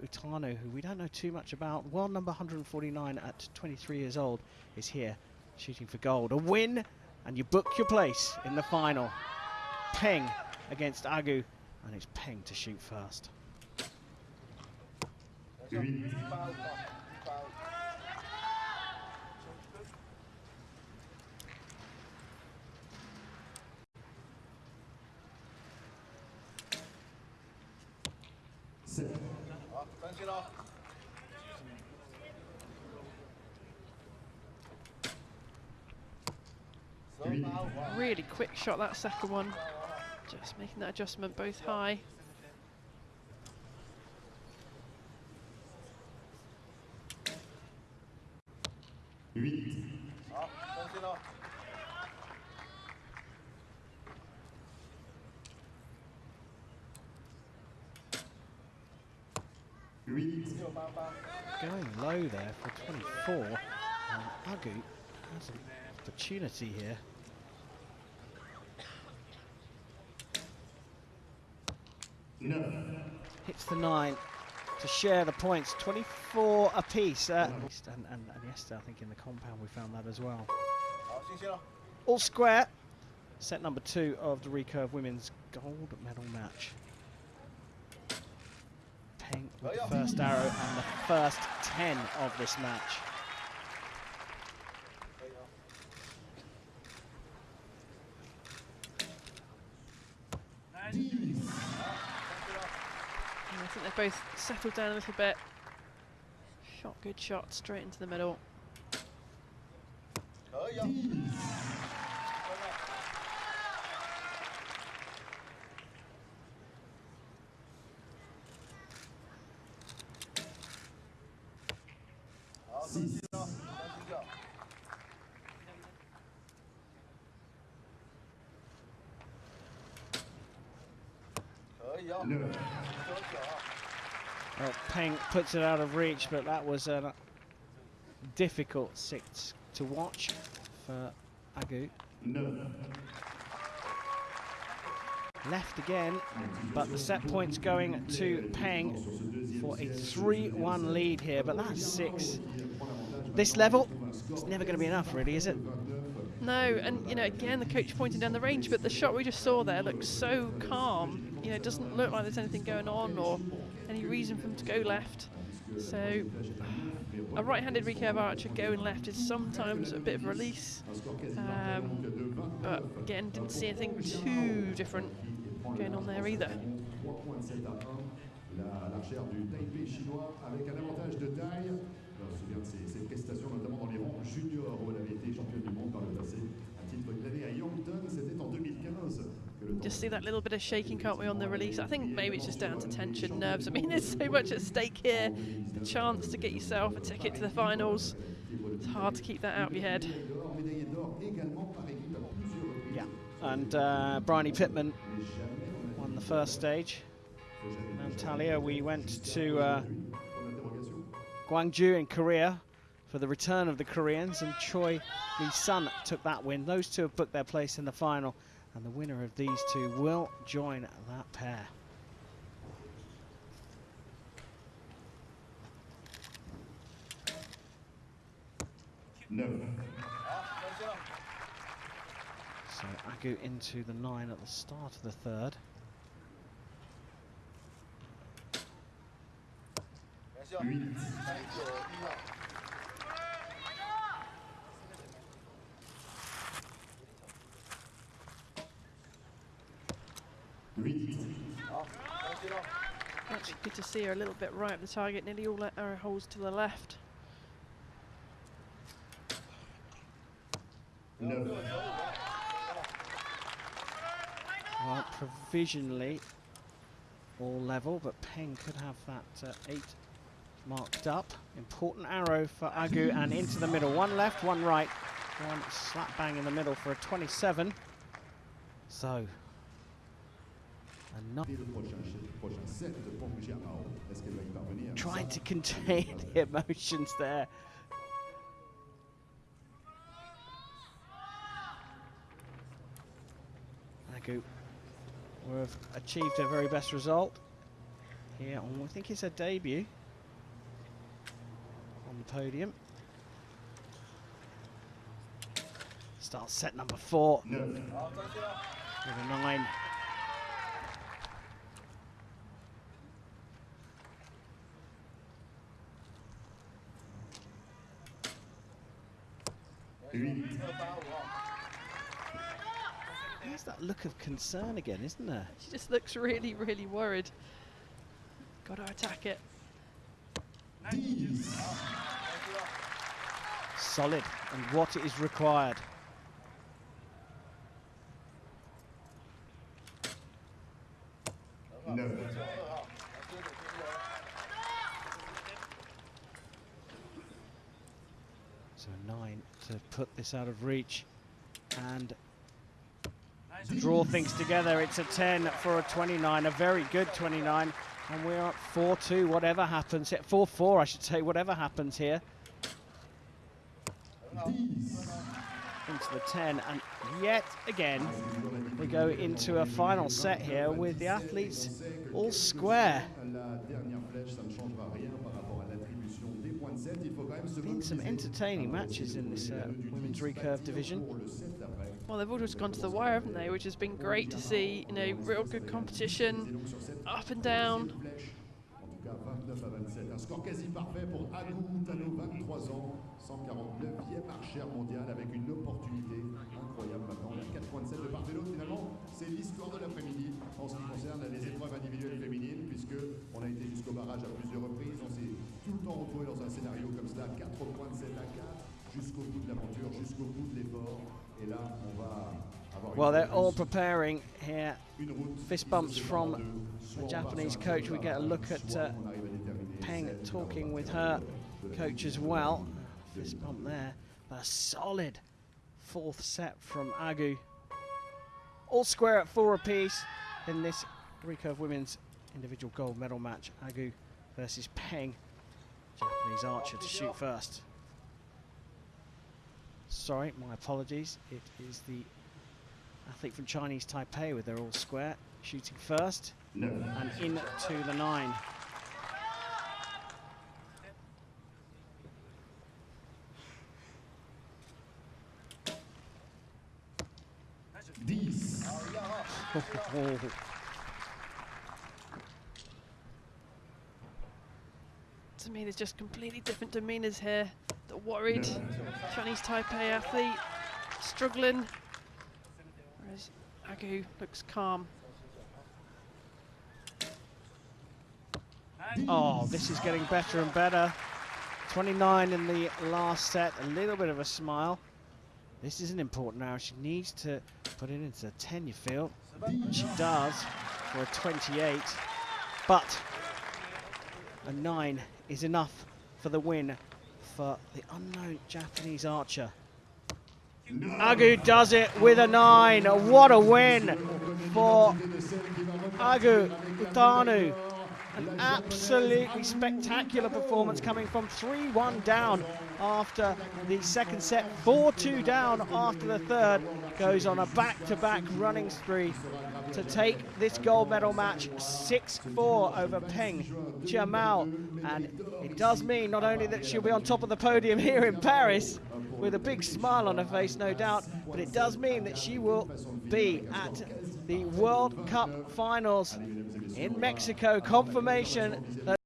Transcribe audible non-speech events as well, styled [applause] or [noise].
Utano, who we don't know too much about, world number 149 at 23 years old, is here shooting for gold. A win, and you book your place in the final. Peng against Agu, and it's Peng to shoot first. Really quick shot that second one. Just making that adjustment both high. Going low there for 24, and Agu has an opportunity here. No. Hits the nine to share the points, 24 apiece. Uh, and, and, and yesterday, I think in the compound we found that as well. All square. Set number two of the recurve women's gold medal match. Peng with the first arrow and the first 10 of this match. I think they've both settled down a little bit. Shot, good shot, straight into the middle. Well, Peng puts it out of reach, but that was a difficult six to watch for Agu. Left again, but the set points going to Peng for a 3-1 lead here, but that's six. This level, it's never going to be enough, really, is it? No, and you know, again, the coach pointing down the range, but the shot we just saw there looks so calm. You know, it doesn't look like there's anything going on or any reason for him to go left. So, a right-handed recurve archer going left is sometimes a bit of a release. Um, but again, didn't see anything too different going on there either. Just see that little bit of shaking, can't we, on the release? I think maybe it's just down to tension, nerves. I mean, [laughs] there's so much at stake here. The chance to get yourself a ticket to the finals. It's hard to keep that out of your head. Yeah. And uh, Bryony Pitman won the first stage. Talia, we went to uh, Gwangju in Korea for the return of the Koreans, and Choi Lee Sun took that win. Those two have booked their place in the final, and the winner of these two will join that pair. Neuf. So Agu into the nine at the start of the third. Huit. Huit. Actually, good to see her a little bit right of the target, nearly all her arrow holes to the left. Neuf. Well, provisionally all level, but Peng could have that uh, eight marked up. Important arrow for Agu and into the middle. One left, one right. One slap bang in the middle for a 27. So, trying to contain [laughs] the emotions there. Agu will have achieved her very best result. here on, I think it's her debut on the podium. Starts set number four Neuf. with a nine. Huit. There's that look of concern again, isn't there? She just looks really, really worried. Got to attack it. Dix. Solid and what is required. Neuf. So nine to put this out of reach and draw things together. It's a 10 for a 29, a very good 29. And we're at 4-2, whatever happens. 4-4, I should say, whatever happens here. Into the 10, and yet again, we go into a final set here with the athletes all square. Been some entertaining matches in this uh, women's recurve division. Pour le set d'après. Well, they've all just gone to the wire, haven't they? Which has been great to see. You know, real good competition, donc sur cette up and down. flèche, en tout cas 29 à 27. Un score quasi parfait pour Agou Tano, 23 ans, 149e archère mondiale avec une opportunité incroyable maintenant. Il y a 4 points de set de part et d'autre. Finalement, c'est l'histoire de l'après-midi en ce qui concerne les épreuves individuelles féminines, puisque on a été jusqu'au barrage à plusieurs reprises. On s'est tout le temps retrouvé dans un scénario comme cela, 4 points de set à 4, jusqu'au bout de l'aventure, jusqu'au bout de l'effort. Et là, on va avoir Well, they're all preparing here. fist bumps from sépare de soit The Japanese coach. We get a look at uh, on arrive à déterminer Peng talking with her coach as well. Fist bump there. But a solid fourth set from Agu. All square at four apiece in this recurve women's individual gold medal match. Agu versus Peng, Japanese archer to shoot first. Sorry, my apologies. It is the athlete from Chinese Taipei with their all square shooting first Neuf. and into the nine. Dix. [laughs] To me, there's just completely different demeanours here. The worried Chinese Taipei athlete struggling, whereas Agu looks calm. Oh, this is getting better and better. 29 in the last set, a little bit of a smile. This isn't important now. She needs to put it into the 10, you feel. She does for a 28. But a 9 is enough for the win for the unknown Japanese archer. Agu does it with a 9. What a win for Agu Utano. An absolutely spectacular performance coming from 3-1 down after the second set, 4-2 down after the third. Goes on a back-to-back running spree to take this gold medal match 6-4 over Peng Jiamao. And it does mean not only that she'll be on top of the podium [laughs] here in Paris with a big smile on her face, no doubt, but it does mean that she will be at the World Cup finals in Mexico. Confirmation that